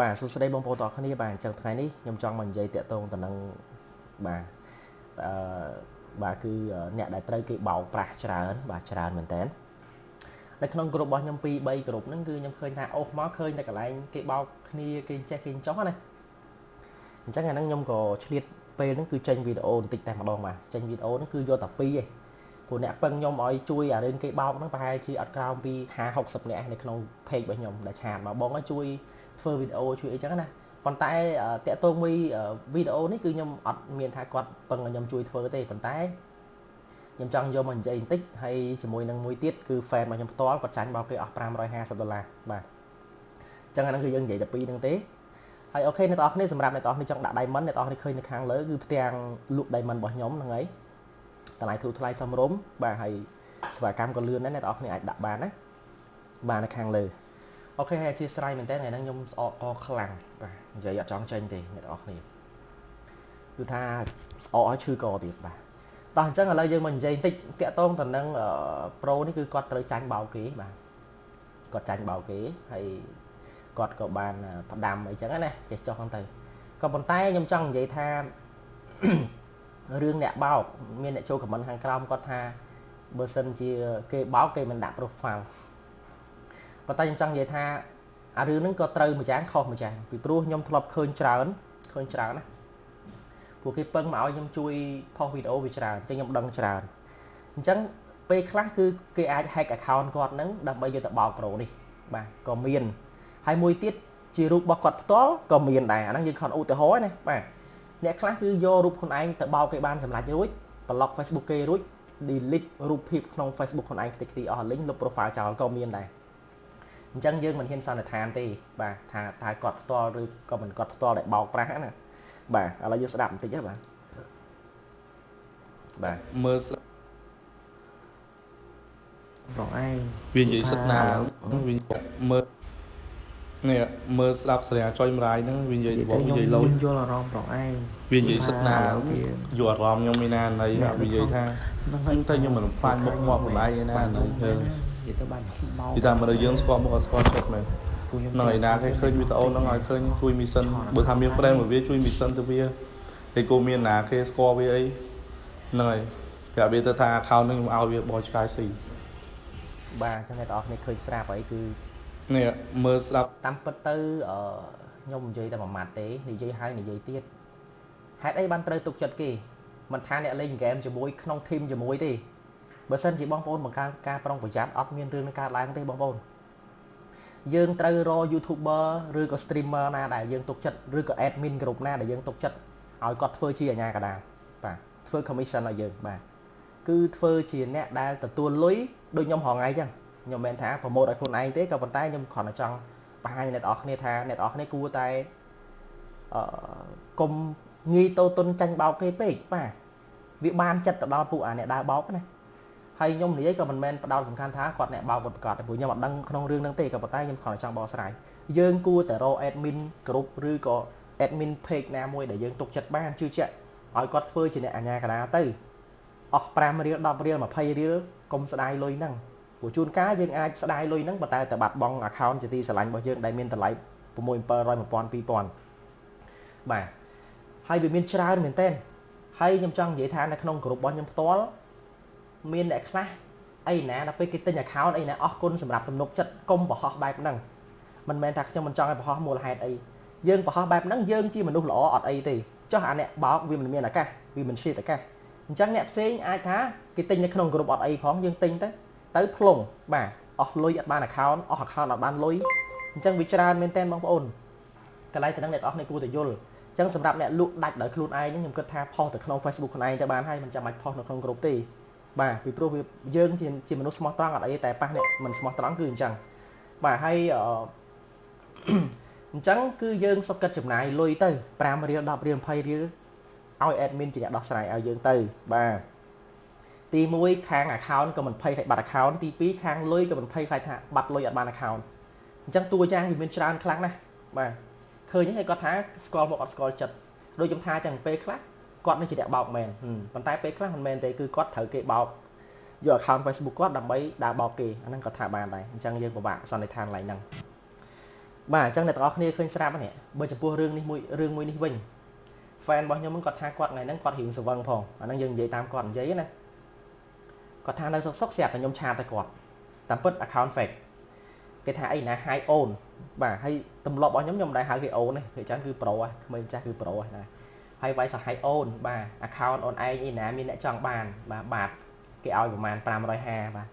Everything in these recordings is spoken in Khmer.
បាទសួស្តីបងប្អូនទាំងអស់គ្នាបាទអញ្ចឹងថ្ងៃនេះខ្ញុំចង់មកនិយាយតាក់ទងទៅនឹងបាទអឺបាទគឺអ្នកដែលត្រូវគេបោកប្រាស់ច្រើន បាទច្រើនមែនតើនៅក្នុងក្រុមរបស់ខ្ញុំ2 3ក្រុមហ្នឹងគឺខ្ញុំឃើញថាអូសមកឃើញតែកន្លែងគេបោកគ្នាគេចេះគេចោះណាអញ្ចឹងអាហ្នឹងខ្ញុំក៏ឆ្លៀតពេលហ្នឹងគឺចេញវីដេអូបន្តិចតែម្ដងបាទចេញវីដេអូហ្នឹងគឺយកតែ2ឯងព្រោះអ្នកពឹងខ្ញុំឲ្យជួយអារឿងគេបោកហ្នឹងប្រហែលជាអត់ក្រោមពី50 60នាក់នៅក្នុង page របស់ខ្ញុំដែលឆាតមកបងឲ្យជួយ ធ្វើវីដេអូជួយអីចឹងណាប៉ុន្តែតាក់ទងមួយវីដេអូនេះគឺខ្ញុំអត់មានថាគាត់ពឹងឲ្យខ្ញុំជួយធ្វើទេប៉ុន្តែខ្ញុំចង់យកមកនិយាយបន្តិចហើយជាមួយនឹងមួយទៀតគឺ fan របស់ខ្ញុំផ្ទាល់គាត់ចាញ់បោកគេអស់550ដុល្លារបាទអញ្ចឹងអាហ្នឹងគឺយើងនិយាយតែពីរហ្នឹងទេហើយអូខេអ្នកទាំងអស់គ្នាសម្រាប់អ្នកទាំងអស់គ្នាចង់ដាក់ diamond អ្នកទាំងអស់គ្នាឃើញនៅខាងលើគឺផ្ទាំងលក់ diamond របស់ខ្ញុំហ្នឹងហើយតម្លៃធូរថ្លៃសមរម្យបាទហើយសេវាកម្មក៏លឿនដែរអ្នកទាំងអស់គ្នាអាចដាក់បានណាបាទនៅខាងលើ អូខេហើយអធិស្ឋានមែនតើថ្ងៃហ្នឹងខ្ញុំស្អកកខ្លាំងបាទនិយាយអត់ចង់ចេញទេអ្នកនរគ្នាគឺថាស្អកឲ្យឈឺកទៀតបាទតោះអញ្ចឹងឥឡូវយើងមកនិយាយបន្តិចតាក់ទងទៅនឹងប្រូនេះគឺគាត់ត្រូវចាញ់បោកគេបាទគាត់ចាញ់បោកគេហើយគាត់ក៏បានផ្ដាំអីចឹងណាចេះចុះហ្នឹងទៅក៏ប៉ុន្តែខ្ញុំចង់និយាយថារឿងអ្នកបោកមានអ្នកចូលខមមិនខាងក្រោមគាត់ថាបើសិនជាគេបោកគេមិនដាក់ profile ប៉ុន្តែខ្ញុំចង់និយាយថាអារឿងហ្នឹងក៏ត្រូវម្យ៉ាងខុសម្យ៉ាងពីព្រោះខ្ញុំធ្លាប់ឃើញច្រើនឃើញច្រើនណាពួកគេពឹងមកឲ្យខ្ញុំជួយផុសវីដេអូវាច្រើនអញ្ចឹងខ្ញុំដឹងច្រើនអញ្ចឹងពេលខ្លះគឺគេអាច hack account គាត់ហ្នឹងដើម្បីយកទៅបោកប្រូនេះបាទក៏មានហើយមួយទៀតជារូបរបស់គាត់ផ្ទាល់ក៏មានដែរអាហ្នឹងយើងខំឧទាហរណ៍ណាបាទអ្នកខ្លះគឺយករូបខ្លួនឯងទៅបោកគេបានសម្រាប់រួច block Facebook គេរួច delete រូបភាពក្នុង Facebook ខ្លួនឯងខ្ទេចខ្ទីអស់លិញលុប profile ចោលក៏មានដែរ អញ្ចឹងយើងមិនហ៊ានសន្និដ្ឋានទេបាទថាតើគាត់ផ្ទាល់ឬក៏មិនគាត់ផ្ទាល់ដែលបោកប្រាស់ណាបាទឥឡូវយើងស្ដាប់បន្តិចហ៎បាទបាទមើលប្រងឯងវានិយាយសិតណាវាមើលនេះមើលស្ដាប់ស្រាចុយម្រាយហ្នឹងវានិយាយបងនិយាយលោយល់អារម្មណ៍ប្រងឯងវានិយាយសិតណាយល់អារម្មណ៍ខ្ញុំមានណាណីវានិយាយថាហ្នឹងទៅខ្ញុំមិនផ្លាញមុខមាត់ម្លាយឯណាណីយើង និយាយទៅបានបោពីតាមមនុស្សយើងស្គាល់មុខអត់ស្គាល់ចិត្តមែនហ្នឹងឯណាគេឃើញវីដេអូហ្នឹងឲ្យឃើញជួយមីសិនបើថាមាន friend មួយវាជួយមីសិនទៅវាតែគោមានណាគេស្គាល់វាអីហ្នឹងហើយប្រាប់វាទៅថា account ហ្នឹងខ្ញុំឲ្យវាបោះឆ្កែស៊ីបាទអញ្ចឹងអ្នកនរគ្នាឃើញស្រាប់អីគឺនេះមើលស្ដាប់តាមពិតទៅអឺខ្ញុំនិយាយតែមួយម៉ាត់ទេនិយាយហើយនិយាយទៀតហេតុអីបានត្រូវទុកចិត្តគេមិនថាអ្នកលេងហ្គេមជាមួយក្នុងធីមជាមួយទេ បើសិនជាបងប្អូនបង្កើនការប្រុងប្រយ័ត្នអត់មានរឿងនឹងកើតឡើងទេបងប្អូនយើងត្រូវរក YouTuber ឬក៏ streamer ណាដែលយើងទុកចិត្តឬក៏ admin ក្រុមណាដែលយើងទុកចិត្តឲ្យគាត់ធ្វើជាអាញាកដាបាទធ្វើ commission ឲ្យយើងបាទគឺធ្វើជាអ្នកដែលទទួលលុយដូចខ្ញុំរងថ្ងៃអញ្ចឹងខ្ញុំមិនមែនថាប្រម៉ូទឲ្យខ្លួនឯងទេក៏ប៉ុន្តែខ្ញុំគ្រាន់តែចង់បង្ហាញអ្នកនរគ្នាថាអ្នកនរគ្នាគួរតែអឺកុំងាយតូតុនចាញ់បោកគេពេកបាទវាបានចិត្តទៅដល់ពួកអាអ្នកដើរបោកណា ហើយខ្ញុំនិយាយក៏មិនមែនផ្ដោតសំខាន់ថាគាត់អ្នកបោកគាត់ប្រកាសតែព្រោះខ្ញុំអត់ដឹងក្នុងរឿងហ្នឹងទេក៏ប៉ុន្តែខ្ញុំគ្រាន់តែចង់បកស្រាយយើងគួរតែរក admin group ឬក៏ admin page ណាមួយដែលយើងទុកចិត្តបានជឿជាក់ឲ្យគាត់ធ្វើជាអ្នកអាជ្ញាកណ្ដាលទៅអស់5រៀល10រៀល20រៀលកុំស្ដាយលុយហ្នឹងព្រោះជួនកាលយើងអាចស្ដាយលុយហ្នឹងប៉ុន្តែតែបាត់បង់ account ជាទីស្រឡាញ់របស់យើងដែលមានតម្លៃ6 700 1000 2000បាទហើយវាមានច្រើនមែនទែនហើយខ្ញុំចង់និយាយថានៅក្នុងក្រុមរបស់ខ្ញុំផ្ទាល់ មានអ្នកខ្លះអីណាដល់ពេលគេទិញ account អីណាអស់គុណសម្រាប់ទំនុកចិត្តកុំបរហោះបែបហ្នឹងមិនមែនថាខ្ញុំមិនចង់ឲ្យបរហោះមូលហេតុអីយើងបរហោះបែបហ្នឹងយើងជាមនុស្សល្អអត់អីទេចុះអាអ្នកបោកវាមិនមានឱកាសវាមិនឆ្លៀតឱកាសអញ្ចឹងអ្នកផ្សេងអាចថាគេទិញនៅក្នុងក្រុមអត់អីផងយើងទិញទៅទៅផ្លុងបាទអស់លុយអត់បាន account អស់ account អត់បានលុយអញ្ចឹងវាច្រើនមែនតើបងប្អូនកន្លែងទៅនឹងអ្នកនរគ្នាគួរតែយល់អញ្ចឹងសម្រាប់អ្នកលក់ដាច់ដោយខ្លួនឯងខ្ញុំគិតថាផុសទៅក្នុង Facebook ខ្លួនឯងទៅបានហើយមិនចាំបាច់ផុសនៅក្នុងក្រុមទេ បាទពីព្រោះយើងជាជាមនុស្សស្មោះត្រង់អត់អីតែប៉ះអ្នកមិនស្មោះត្រង់គឺអញ្ចឹងបាទហើយអញ្ចឹងគឺយើងសុខចិត្តចំណាយលុយទៅ5រៀល10រៀល20រៀលឲ្យ admin ជាអ្នកដោះស្រាយឲ្យយើងទៅបាទទី1ខាង account ក៏មិនភ័យខ្លាចបាត់ account ទី2ខាងលុយក៏មិនភ័យខ្លាចថាបាត់លុយអត់បាន account អញ្ចឹងតួយ៉ាងវាមានច្រើនខ្លាំងណាស់បាទឃើញហ្នឹងគាត់ថាស្គាល់មកអត់ស្គាល់ចិត្តដូចខ្ញុំថាអញ្ចឹងពេលខ្លះ គាត់នឹងជាអ្នកបោកមែនប៉ុន្តែពេលខ្លះមិនមែនទេគឺគាត់ត្រូវគេបោកយក account Facebook គាត់ដើម្បីដើរបោកគេអាហ្នឹងគាត់ថាបានដែរអញ្ចឹងយើងពិបាកសន្និដ្ឋានឡើងហ្នឹងបាទអញ្ចឹងអ្នកទាំងអស់គ្នាឃើញស្រាប់នេះបើចំពោះរឿងនេះមួយរឿងមួយនេះវិញ fan របស់ខ្ញុំគាត់ថាគាត់ថ្ងៃហ្នឹងគាត់រៀងស្វឹងផងអាហ្នឹងយើងនិយាយតាមគាត់និយាយណាគាត់ថានៅសុកសុកស្រាប់តែខ្ញុំឆាតទៅគាត់តាមពិត account fake គេថាអីណា high own បាទហើយទម្លាប់របស់ខ្ញុំខ្ញុំមិនដែលហៅគេ own ទេគេចឹងគឺ pro ហ៎ក្មេងចាស់គឺ pro ហ៎ណា ហើយវាយសា high own បាទ account អូនឯងអីណាមានអ្នកចង់បានបាទបាទគេឲ្យប្រហែល550បាទ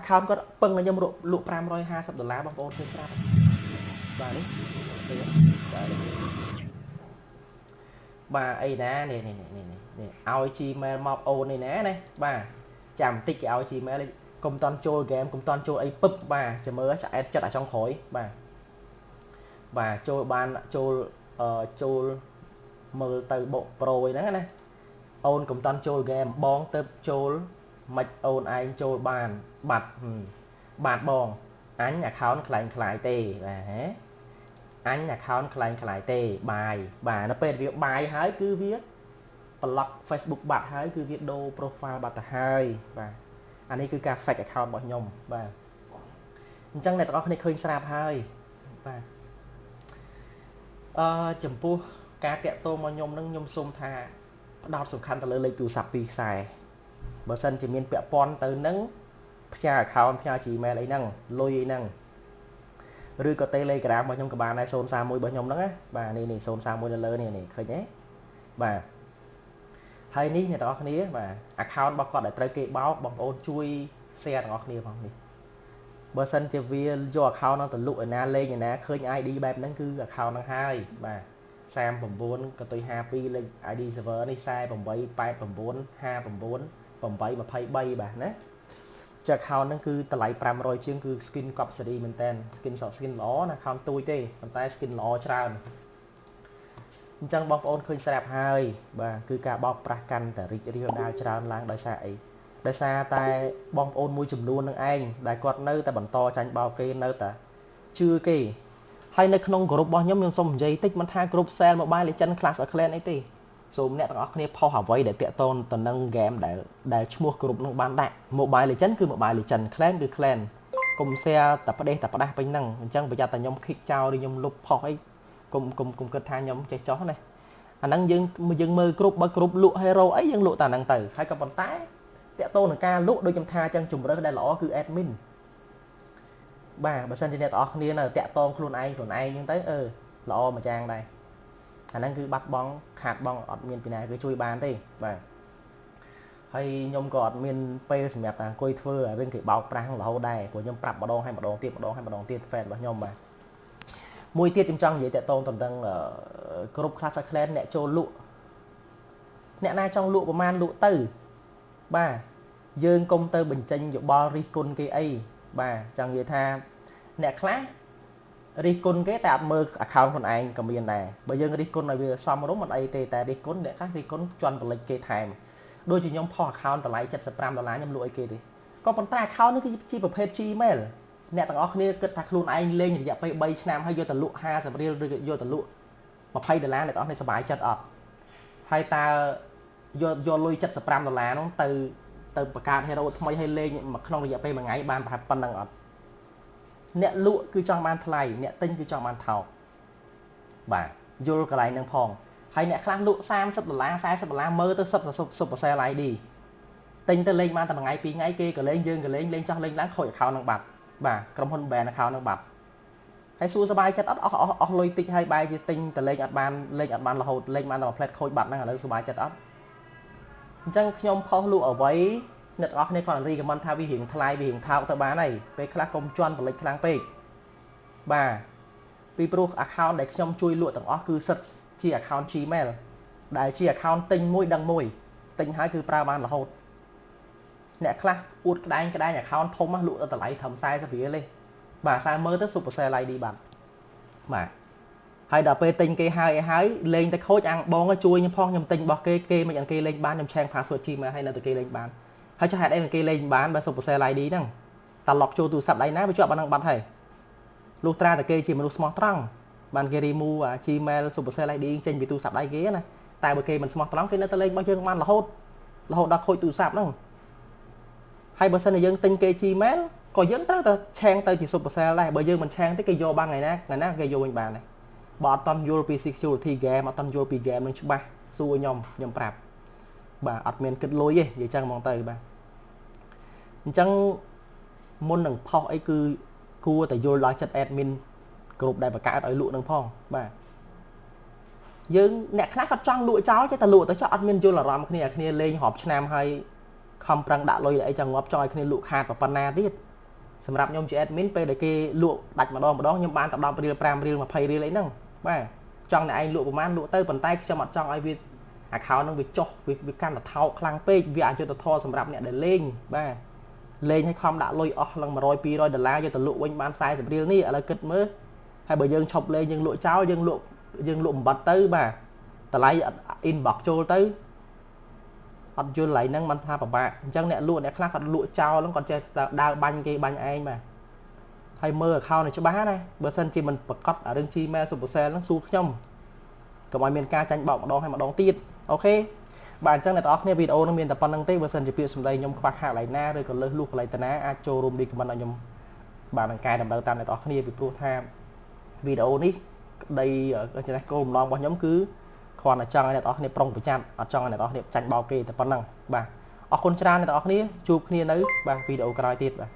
account គាត់ពឹងឲ្យខ្ញុំលក់550ដុល្លារបងប្អូនឃើញស្រាប់បាទនេះឃើញបាទបាទអីណានេះនេះនេះនេះឲ្យ Gmail មកអូននេះណាណាបាទចាំបន្តិចគេឲ្យ Gmail កុំតន់ចូលហ្គេមកុំតន់ចូលអីពឹបបាទចាំមើលឆ្អែតចិត្តអាចុងក្រោយបាទបាទចូលបានចូលអឺចូល មើលទៅបុកប្រូហ្នឹងណាអូនកុំតន់ចូលហ្គេមបងទៅចូលមិនអូនឯងចូលបានបាត់បាទបងអញ account ខ្លាំងខ្លាយទេបាទហ៎អញ account ខ្លាំងខ្លាយទេបាយបាទនៅពេលវាបាយហើយគឺវាប្លុក Facebook បាត់ហើយគឺវាដូរ profile បាត់ទៅហើយបាទអានេះគឺការ fake account របស់ខ្ញុំបាទអញ្ចឹងអ្នកទាំងអស់គ្នាឃើញស្រាប់ហើយបាទអឺចំពោះ ការតាក់ទងមកខ្ញុំនឹងខ្ញុំសូមថាផ្ដោតសំខាន់ទៅលើលេខទូរស័ព្ទពីរខ្សែបើសិនជាមានពាក់ព័ន្ធទៅនឹងផ្ញើ account ផ្ញើ Gmail អីហ្នឹងលុយអីហ្នឹងឬក៏ Telegram របស់ខ្ញុំក៏បានដែរ031របស់ខ្ញុំហ្នឹងណាបាទនេះនេះ031នៅលើនេះនេះឃើញទេបាទហើយនេះអ្នកទាំងអស់គ្នាបាទ account របស់គាត់ដែលត្រូវគេបោកបងប្អូនជួយ share ទាំងអស់គ្នាផងនេះបើសិនជាវាយក account ហ្នឹងទៅលក់ឯណាលេងឯណាឃើញ ID បែបហ្នឹងគឺ account ហ្នឹងហើយបាទ 39កតុយ52លេខ ID server នេះ4889 59 823បាទណាចា account ហ្នឹងគឺតម្លៃ500ជាងគឺ skin កប់សេរីមែនតើ skin សក់ skin ល្អណា account ទួយទេប៉ុន្តែ skin ល្អច្រើនអញ្ចឹងបងប្អូនឃើញស្រាប់ហើយបាទគឺការបោកប្រាស់កាន់តែរីករាលដាលច្រើនឡើងដោយសារអីដោយសារតែបងប្អូនមួយចំនួននឹងឯងដែលគាត់នៅតែបន្តចាញ់បោកគេនៅតែជឿគេ ហើយនៅក្នុងក្រុមរបស់ខ្ញុំខ្ញុំសូមនិយាយតិចមិនថាក្រុម Sale Mobile Legends Clash of Clans អីទេសូមអ្នកទាំងអស់គ្នាផុសអ្វីដែលតាក់ទងទៅនឹងហ្គេមដែលដែលឈ្មោះក្រុមនឹងបានដាក់ Mobile Legend គឺ Mobile Legend Clan គឺ Clan កុំ share តែផ្ដេសតែផ្ដាស់ពេញហ្នឹងអញ្ចឹងប្រយ័ត្នតែខ្ញុំ kick ចោលឬខ្ញុំលុបផុសអីកុំកុំកុំគិតថាខ្ញុំចេះចោះណាអាហ្នឹងយើងយើងមើលគ្រប់បើគ្រប់លក់ hero អីយើងលក់តែហ្នឹងទៅហើយក៏ប៉ុន្តែតាក់ទងនឹងការលក់ដូចខ្ញុំថាអញ្ចឹងជំរើសដែលល្អគឺ admin បាទបើសិនជាអ្នកទាំងអស់គ្នានៅតាក់ទងខ្លួនឯងខ្លួនឯងអញ្ចឹងទៅអឺល្អមួយយ៉ាងដែរអាហ្នឹងគឺបាត់បង់ខាតបង់អត់មានពីណាគេជួយបានទេបាទហើយខ្ញុំក៏អត់មានពេលសម្រាប់តែអង្គុយធ្វើរឿងគេបោកប្រាស់រហូតដែរព្រោះខ្ញុំប្រាប់ម្ដងហើយម្ដងទៀតម្ដងហើយម្ដងទៀត fan របស់ខ្ញុំបាទមួយទៀតខ្ញុំចង់និយាយតកតងទៅនឹងគ្រប់ class clan អ្នកចូលលក់អ្នកណាចង់លក់ប្រមាណលក់ទៅបាទយើងកុំទៅបញ្ចេញយោបល់រិះគន់គេអី បាទចង់និយាយថាអ្នកខ្លះរិះគន់គេតែអត់មើល account ខ្លួនឯងក៏មានដែរបើយើងរិះគន់ឲ្យវាសមរម្យមិនអីទេតែរិះគន់អ្នកខ្លះរិះគន់ជន់បលិចគេថែមដូចជាខ្ញុំផុស account តម្លៃ75ដុល្លារខ្ញុំលក់ឲ្យគេទេក៏ប៉ុន្តែ account នេះគឺជាប្រភេទ Gmail អ្នកទាំងអស់គ្នាគិតថាខ្លួនឯងលេងរយៈពេល3ឆ្នាំហើយយកទៅលក់50រៀលឬយកទៅលក់20ដុល្លារអ្នកទាំងអស់គ្នាសប្បាយចិត្តអត់ហើយតើយកយកលុយ75ដុល្លារនោះទៅ ទៅបង្កើត hero ថ្មីឲ្យលេងក្នុងរយៈពេលមួយថ្ងៃបានប្រហែលប៉ុណ្ណឹងអត់អ្នកលក់គឺចង់បានថ្លៃអ្នកទិញគឺចង់បានថោកបាទយល់កន្លែងនឹងផងហើយអ្នកខ្លះលក់30ដុល្លារ40ដុល្លារមើលទៅសុបសុបប្រសែល ID ទិញទៅលេងបានតែមួយថ្ងៃពីរថ្ងៃគេក៏លេងយើងក៏លេងលេងចោះលេងឡើងខូច account នឹងបាត់បាទក្រុមហ៊ុន ban account នឹងបាត់ហើយសួរសบายចិត្តអត់អស់អស់អស់លុយតិចហើយបែរជាទិញទៅលេងអត់បានលេងអត់បានរហូតលេងបានតែមួយផ្លែតខូចបាត់ហ្នឹងឥឡូវសบายចិត្តអត់ អញ្ចឹងខ្ញុំផុសលក់អ្វីអ្នកទាំងអស់គ្នាគាត់រីកមិនថាវារៀងថ្លៃវារៀងថោកទៅបានហើយពេលខ្លះកុំជន់បលិចខ្លាំងពេកបាទពីព្រោះ account ដែលខ្ញុំជួយលក់ទាំងអស់គឺសិតជា account Gmail ដែលជា account ទិញមួយដឹងមួយទិញហើយគឺប្រើបានរហូតអ្នកខ្លះអួតក្តែងក្តែង account ធំលក់ដល់តម្លៃត្រឹម40រៀលទេបាទសារមើលទៅ super sale ID បាទបាទ ហើយដល់ពេលទិញគេហើយឲ្យហើយលេងតែខូចអាំងបងជួយខ្ញុំផងខ្ញុំទិញរបស់គេគេមិនអង្គេលេងបានខ្ញុំឆែង password Gmail ឲ្យនៅតែគេលេងបានហើយចុះហេតុអីគេលេងបានបើ super sale ID ហ្នឹងតាឡុកចូលទូរស័ព្ទដៃណាវាជាប់អាហ្នឹងបាត់ហើយលុះត្រាតែគេជាមនុស្សស្មោះត្រង់បានគេ remove អា Gmail super sale ID ចេញពីទូរស័ព្ទដៃគេណាតែបើគេមិនស្មោះត្រង់គេនៅតែលេងរបស់យើងបានរហូតរហូតដល់ខូចទូរស័ព្ទហ្នឹងហើយបើសិនជាយើងទិញគេ Gmail ក៏យើងត្រូវតែឆេងទៅជា Supercell ដែរបើយើងមិនឆេងទេគេយកបានថ្ងៃណាថ្ងៃណាគេយកវិញបានដែរ បើអត់តន់យល់ពី security game អត់តន់យល់ពី game នឹងច្បាស់សួរខ្ញុំខ្ញុំប្រាប់បាទអត់មានគិតលុយទេនិយាយចឹងហ្មងទៅបាទអញ្ចឹងមុននឹងផុសអីគឺគួរតែយល់ដល់ចិត្ត admin គ្រប់ដែលបង្កើតឲ្យលក់នឹងផងបាទយើងអ្នកខ្លះគាត់ចង់លក់ចោលចេះតែលក់ទៅចោះអត់មានយល់អារម្មណ៍គ្នាគ្នាលេងរាប់ឆ្នាំហើយខំប្រឹងដាក់លុយអីចឹងងាប់ចោលឲ្យគ្នាលក់ខាតប៉ុណ្ណាទៀតសម្រាប់ខ្ញុំជា admin ពេលដែលគេលក់ដាច់ម្ដងម្ដងខ្ញុំបានតែ10រៀល5រៀល20រៀលអីហ្នឹង បាទចង់តែឯងលក់ប្រហែលលក់ទៅប៉ុន្តែខ្ញុំអត់ចង់ឲ្យវា account ហ្នឹងវាចុះវាកាន់តែថោកខ្លាំងពេកវាអយុត្តិធម៌សម្រាប់អ្នកដែលលេងបាទលេងឲ្យខំដាក់លុយអស់ឡើង100 200ដុល្លារយកទៅលក់វិញបាន40រៀលនេះឥឡូវគិតមើលហើយបើយើងឈប់លេងយើងលក់ចោលយើងលក់យើងលក់បំបត្តិទៅបាទតម្លៃ inbox ចូលទៅអត់យល់ឡៃហ្នឹងมันថាពិបាកអញ្ចឹងអ្នកលក់អ្នកខ្លះគាត់លក់ចោលហ្នឹងគាត់ចេះដើរបាញ់គេបាញ់ឯងបាទ ហើយមើល account នេះច្បាស់ណាបើសិនជាមិនប្រកាសរឿង Gmail Supercell ហ្នឹងសួរខ្ញុំកុំឲ្យមានការចាញ់បោកម្ដងហើយម្ដងទៀតអូខេបាទអញ្ចឹងអ្នកទាំងអស់គ្នាវីដេអូនេះមានតែប៉ុណ្្នឹងទេបើសិនជាពាក្យសម្ដីខ្ញុំខ្វះខាតកន្លែងណាឬក៏លើសលួសកន្លែងតាណាអាចចូលរួម recommend ឲ្យខ្ញុំបាទនឹងកែតម្រូវតាមអ្នកទាំងអស់គ្នាពីព្រោះថាវីដេអូនេះក្តីចំណេះគោលបំណងរបស់ខ្ញុំគឺគ្រាន់តែចង់ឲ្យអ្នកទាំងអស់គ្នាប្រុងប្រយ័ត្នអត់ចង់ឲ្យអ្នកទាំងអស់គ្នាចាញ់បោកគេតែប៉ុណ្្នឹងបាទអរគុណច្រើនអ្នកទាំងអស់គ្នាជួបគ្នានៅបាទវីដេអូក្រោយទៀតបាទ